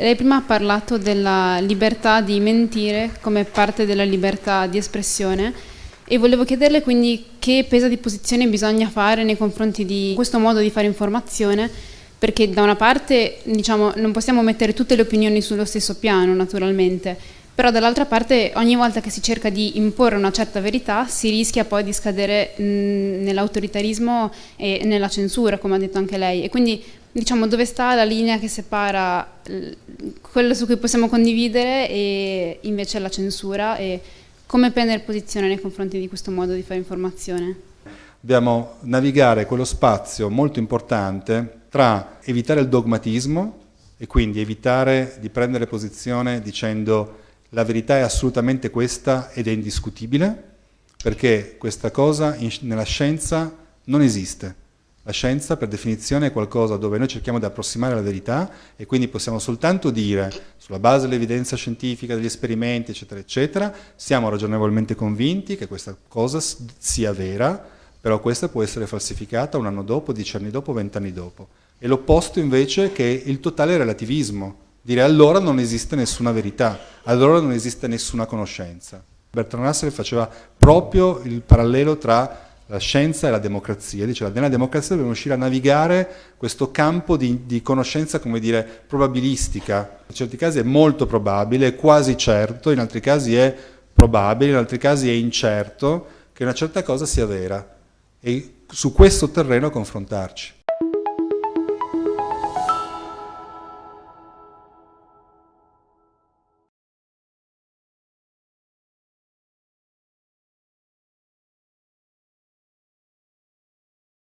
Lei prima ha parlato della libertà di mentire come parte della libertà di espressione e volevo chiederle quindi che peso di posizione bisogna fare nei confronti di questo modo di fare informazione perché da una parte diciamo, non possiamo mettere tutte le opinioni sullo stesso piano naturalmente, però dall'altra parte ogni volta che si cerca di imporre una certa verità si rischia poi di scadere nell'autoritarismo e nella censura, come ha detto anche lei. E quindi diciamo dove sta la linea che separa quello su cui possiamo condividere e invece la censura e come prendere posizione nei confronti di questo modo di fare informazione? Dobbiamo navigare quello spazio molto importante tra evitare il dogmatismo e quindi evitare di prendere posizione dicendo la verità è assolutamente questa ed è indiscutibile, perché questa cosa nella scienza non esiste. La scienza per definizione è qualcosa dove noi cerchiamo di approssimare la verità e quindi possiamo soltanto dire, sulla base dell'evidenza scientifica, degli esperimenti, eccetera, eccetera, siamo ragionevolmente convinti che questa cosa sia vera, però questa può essere falsificata un anno dopo, dieci anni dopo, vent'anni dopo. E l'opposto invece che il totale relativismo, dire allora non esiste nessuna verità, allora non esiste nessuna conoscenza. Bertrand Russell faceva proprio il parallelo tra la scienza e la democrazia, diceva nella democrazia dobbiamo riuscire a navigare questo campo di, di, conoscenza, come dire, probabilistica. In certi casi è molto probabile, è quasi certo, in altri casi è probabile, in altri casi è incerto che una certa cosa sia vera e su questo terreno confrontarci.